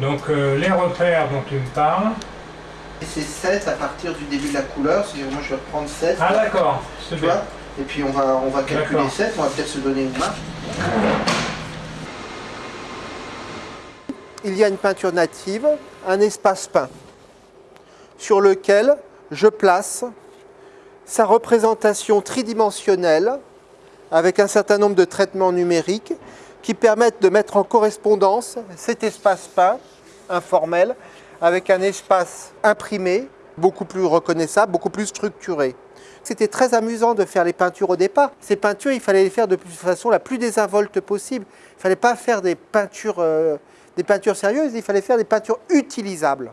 Donc euh, les repères dont tu me parles. C'est 7 à partir du début de la couleur, c'est-à-dire moi je vais reprendre 7. Ah d'accord, tu c'est bien. vois Et puis on va, on va calculer D'accord. 7, on va peut-être se donner une main. Il y a une peinture native, un espace peint, sur lequel je place sa représentation tridimensionnelle avec un certain nombre de traitements numériques qui permettent de mettre en correspondance cet espace peint informel avec un espace imprimé beaucoup plus reconnaissable, beaucoup plus structuré. C'était très amusant de faire les peintures au départ. Ces peintures, il fallait les faire de façon la plus désinvolte possible. Il ne fallait pas faire des peintures, euh, des peintures sérieuses, il fallait faire des peintures utilisables.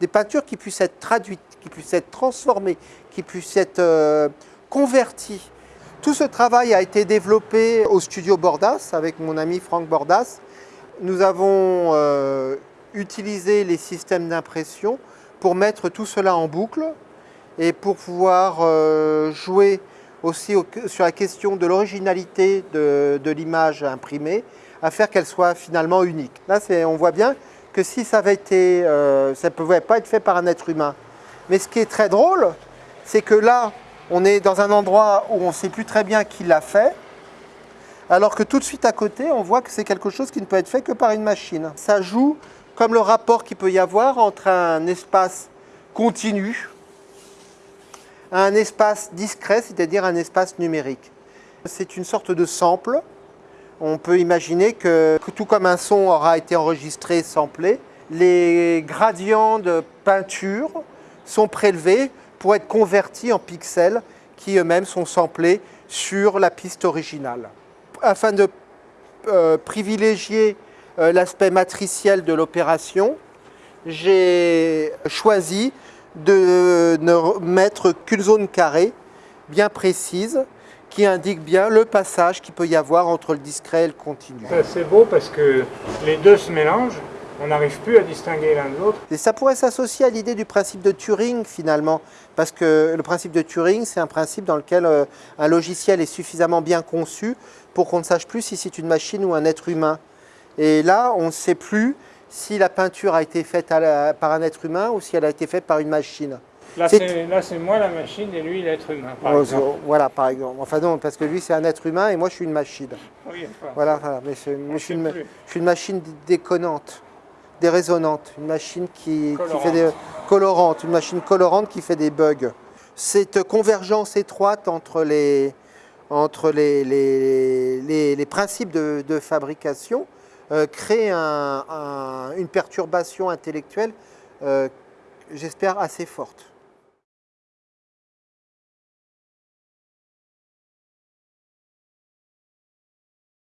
Des peintures qui puissent être traduites, qui puissent être transformées, qui puissent être euh, converties. Tout ce travail a été développé au studio Bordas avec mon ami Franck Bordas. Nous avons euh, utilisé les systèmes d'impression pour mettre tout cela en boucle et pour pouvoir euh, jouer aussi au- sur la question de l'originalité de, l'image imprimée, à faire qu'elle soit finalement unique. Là, on voit bien que si ça avait été, euh, ça ne pouvait pas être fait par un être humain. Mais ce qui est très drôle, c'est que là, on est dans un endroit où on ne sait plus très bien qui l'a fait, alors que tout de suite à côté, on voit que c'est quelque chose qui ne peut être fait que par une machine. Ça joue comme le rapport qu'il peut y avoir entre un espace continu, un espace discret, c'est-à-dire un espace numérique. C'est une sorte de sample. On peut imaginer que, tout comme un son aura été enregistré, samplé, les gradients de peinture sont prélevés pour être convertis en pixels qui eux-mêmes sont samplés sur la piste originale. Afin de euh, privilégier l'aspect matriciel de l'opération, j'ai choisi de ne mettre qu'une zone carrée bien précise qui indique bien le passage qu'il peut y avoir entre le discret et le continu. Ça, C'est beau parce que les deux se mélangent, on n'arrive plus à distinguer l'un de l'autre. Et ça pourrait s'associer à l'idée du principe de Turing finalement, parce que le principe de Turing, c'est un principe dans lequel euh, un logiciel est suffisamment bien conçu pour qu'on ne sache plus si c'est une machine ou un être humain. Et là, on ne sait plus si la peinture a été faite à la- par un être humain ou si elle a été faite par une machine. Là C'est- moi la machine et lui l'être humain. Par Oh, exemple. voilà, par exemple. Enfin non, parce que lui, c'est un être humain et moi, je suis une machine. Oui, enfin, Voilà, voilà. Mais, je, suis une, sait plus. je suis une machine déconnante, déraisonnante, une machine qui, qui fait des Colorante. colorante, une machine colorante qui fait des bugs. Cette convergence étroite entre les, entre les, les, les- les principes de, de fabrication euh, crée un- un- une perturbation intellectuelle, euh, j'espère, assez forte.